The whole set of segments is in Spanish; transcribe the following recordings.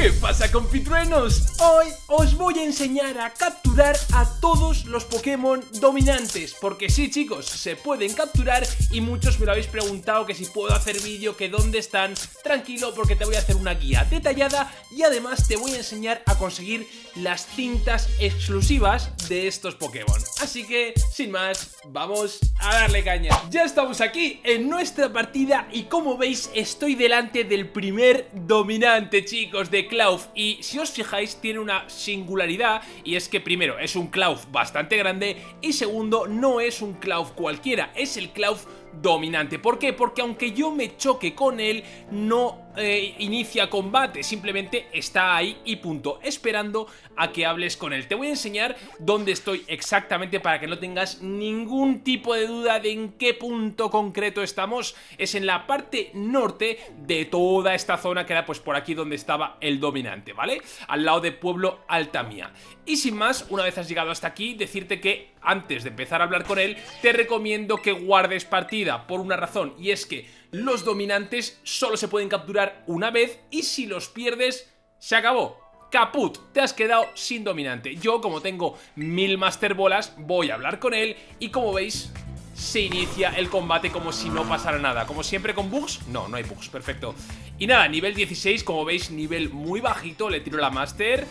¿Qué pasa compitruenos? Hoy os voy a enseñar a capturar a todos los Pokémon dominantes Porque sí chicos, se pueden capturar y muchos me lo habéis preguntado que si puedo hacer vídeo, que dónde están. Tranquilo porque te voy a hacer una guía detallada y además te voy a enseñar a conseguir las cintas exclusivas de estos Pokémon. Así que, sin más, vamos a darle caña. Ya estamos aquí en nuestra partida y como veis estoy delante del primer dominante chicos de Cloud y si os fijáis tiene una singularidad y es que primero es un Cloud bastante grande y segundo no es un Cloud cualquiera, es el Cloud dominante. ¿Por qué? Porque aunque yo me choque con él, no eh, inicia combate, simplemente está ahí y punto, esperando a que hables con él. Te voy a enseñar dónde estoy exactamente para que no tengas ningún tipo de duda de en qué punto concreto estamos. Es en la parte norte de toda esta zona que era pues por aquí donde estaba el dominante, ¿vale? Al lado de Pueblo Altamía. Y sin más, una vez has llegado hasta aquí, decirte que antes de empezar a hablar con él, te recomiendo que guardes partida por una razón y es que los dominantes solo se pueden capturar una vez y si los pierdes, se acabó. Caput, te has quedado sin dominante. Yo, como tengo mil Master Bolas, voy a hablar con él y como veis, se inicia el combate como si no pasara nada. Como siempre con bugs, no, no hay bugs, perfecto. Y nada, nivel 16, como veis, nivel muy bajito, le tiro la Master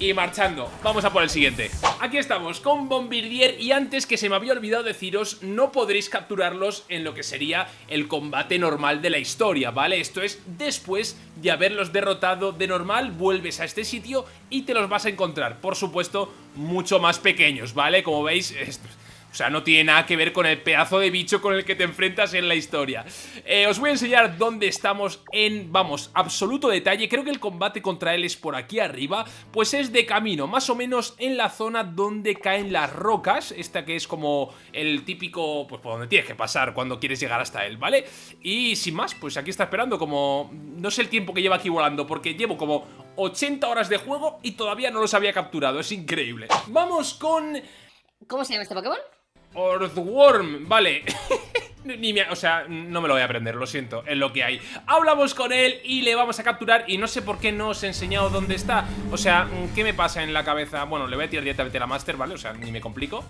y marchando. Vamos a por el siguiente. Aquí estamos con Bombardier y antes que se me había olvidado deciros, no podréis capturarlos en lo que sería el combate normal de la historia, ¿vale? Esto es después de haberlos derrotado de normal, vuelves a este sitio y te los vas a encontrar, por supuesto, mucho más pequeños, ¿vale? Como veis, o sea, no tiene nada que ver con el pedazo de bicho con el que te enfrentas en la historia. Eh, os voy a enseñar dónde estamos en, vamos, absoluto detalle. Creo que el combate contra él es por aquí arriba. Pues es de camino, más o menos en la zona donde caen las rocas. Esta que es como el típico, pues por donde tienes que pasar cuando quieres llegar hasta él, ¿vale? Y sin más, pues aquí está esperando como... No sé el tiempo que lleva aquí volando, porque llevo como 80 horas de juego y todavía no los había capturado. Es increíble. Vamos con... ¿Cómo se llama este Pokémon? Earthworm, vale. Ni o sea, no me lo voy a aprender, lo siento, es lo que hay. Hablamos con él y le vamos a capturar Y no sé por qué no os he enseñado dónde está. O sea, ¿qué me pasa en la cabeza? Bueno, le voy a tirar directamente la Master, ¿vale? O sea, ni me complico.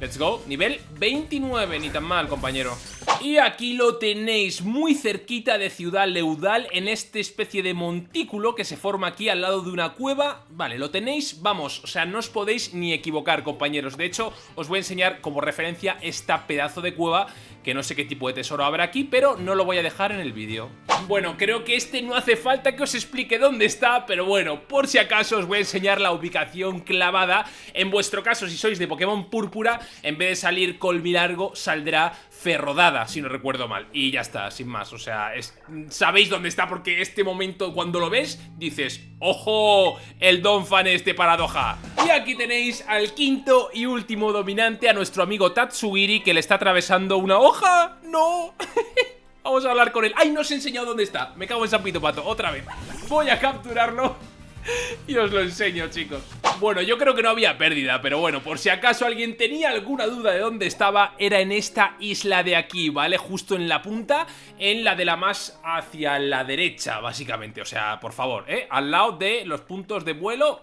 Let's go, nivel 29, ni tan mal, compañero Y aquí lo tenéis, muy cerquita de Ciudad Leudal En este especie de montículo que se forma aquí al lado de una cueva Vale, lo tenéis, vamos, o sea, no os podéis ni equivocar, compañeros De hecho, os voy a enseñar como referencia esta pedazo de cueva que no sé qué tipo de tesoro habrá aquí, pero no lo voy a dejar en el vídeo. Bueno, creo que este no hace falta que os explique dónde está, pero bueno, por si acaso os voy a enseñar la ubicación clavada. En vuestro caso, si sois de Pokémon Púrpura, en vez de salir Colmilargo, saldrá Ferrodada, si no recuerdo mal. Y ya está, sin más, o sea, sabéis dónde está porque este momento cuando lo ves, dices, ¡ojo! El Don Fan este paradoja. Y aquí tenéis al quinto y último dominante, a nuestro amigo Tatsugiri, que le está atravesando una hoja. ¡No! Vamos a hablar con él. ¡Ay, no os he enseñado dónde está! Me cago en San Pito Pato, otra vez. Voy a capturarlo y os lo enseño, chicos. Bueno, yo creo que no había pérdida, pero bueno, por si acaso alguien tenía alguna duda de dónde estaba, era en esta isla de aquí, ¿vale? Justo en la punta, en la de la más hacia la derecha, básicamente. O sea, por favor, ¿eh? Al lado de los puntos de vuelo...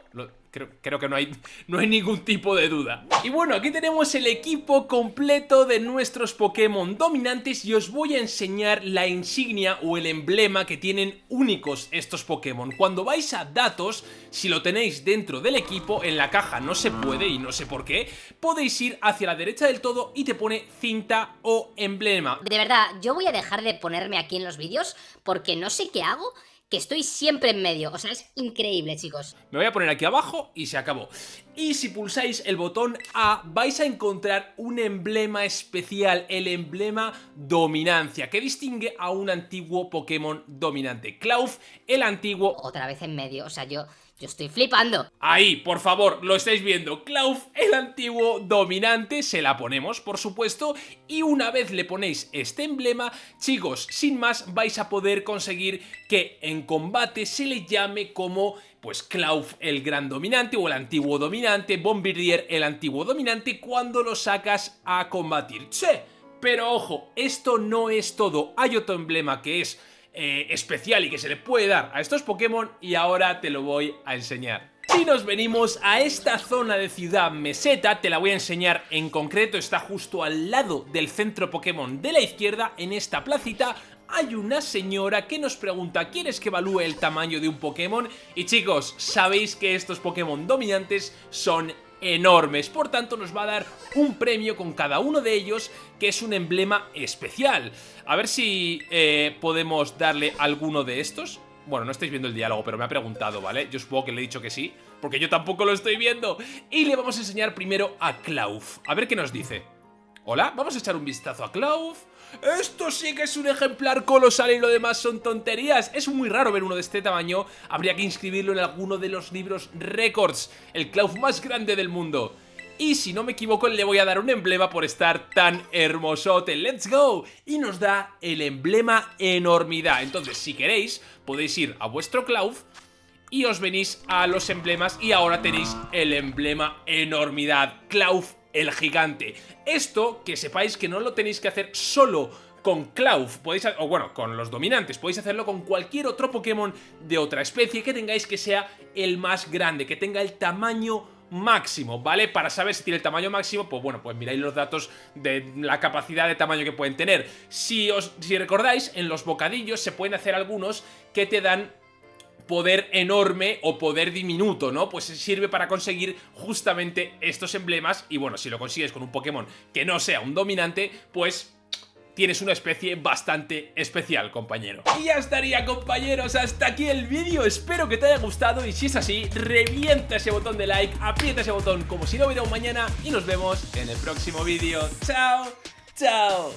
Creo, que no hay, no hay ningún tipo de duda. Y bueno, aquí tenemos el equipo completo de nuestros Pokémon dominantes y os voy a enseñar la insignia o el emblema que tienen únicos estos Pokémon. Cuando vais a datos, si lo tenéis dentro del equipo, en la caja no se puede y no sé por qué, podéis ir hacia la derecha del todo y te pone cinta o emblema. De verdad, yo voy a dejar de ponerme aquí en los vídeos porque no sé qué hago que estoy siempre en medio. O sea, es increíble, chicos. Me voy a poner aquí abajo y se acabó. Y si pulsáis el botón A, vais a encontrar un emblema especial, el emblema Dominancia, que distingue a un antiguo Pokémon dominante. Klauf, el antiguo... Otra vez en medio, o sea, yo... Estoy flipando. Ahí, por favor, lo estáis viendo. Klauf, el antiguo dominante, se la ponemos, por supuesto. Y una vez le ponéis este emblema, chicos, sin más, vais a poder conseguir que en combate se le llame como pues el gran dominante o el antiguo dominante, Bombardier el antiguo dominante cuando lo sacas a combatir. ¡Che! Pero ojo, esto no es todo, hay otro emblema que es eh, especial y que se le puede dar a estos Pokémon y ahora te lo voy a enseñar. Si nos venimos a esta zona de ciudad meseta, te la voy a enseñar en concreto, está justo al lado del centro Pokémon de la izquierda, en esta placita, hay una señora que nos pregunta ¿Quieres que evalúe el tamaño de un Pokémon? Y chicos, sabéis que estos Pokémon dominantes son enormes, por tanto nos va a dar un premio con cada uno de ellos que es un emblema especial. A ver si eh, podemos darle alguno de estos. Bueno, no estáis viendo el diálogo, pero me ha preguntado, ¿vale? Yo supongo que le he dicho que sí, porque yo tampoco lo estoy viendo. Y le vamos a enseñar primero a Klauf. A ver qué nos dice. Hola, vamos a echar un vistazo a Klauf. Esto sí que es un ejemplar colosal y lo demás son tonterías. Es muy raro ver uno de este tamaño. Habría que inscribirlo en alguno de los libros récords. El Klauf más grande del mundo. Y si no me equivoco le voy a dar un emblema por estar tan hermosote. ¡Let's go! Y nos da el emblema enormidad. Entonces, si queréis, podéis ir a vuestro Klauf y os venís a los emblemas y ahora tenéis el emblema enormidad. Klauf el gigante. Esto, que sepáis que no lo tenéis que hacer solo con Klauf, podéis, o bueno, con los dominantes, podéis hacerlo con cualquier otro Pokémon de otra especie que tengáis que sea el más grande, que tenga el tamaño máximo, ¿vale? Para saber si tiene el tamaño máximo, pues bueno, pues miráis los datos de la capacidad de tamaño que pueden tener. Si, os, si recordáis, en los bocadillos se pueden hacer algunos que te dan poder enorme o poder diminuto, ¿no? Pues sirve para conseguir justamente estos emblemas y bueno, si lo consigues con un Pokémon que no sea un dominante, pues tienes una especie bastante especial, compañero. Y ya estaría, compañeros, hasta aquí el vídeo. Espero que te haya gustado y si es así, revienta ese botón de like, aprieta ese botón como si no hubiera un mañana y nos vemos en el próximo vídeo. ¡Chao! ¡Chao!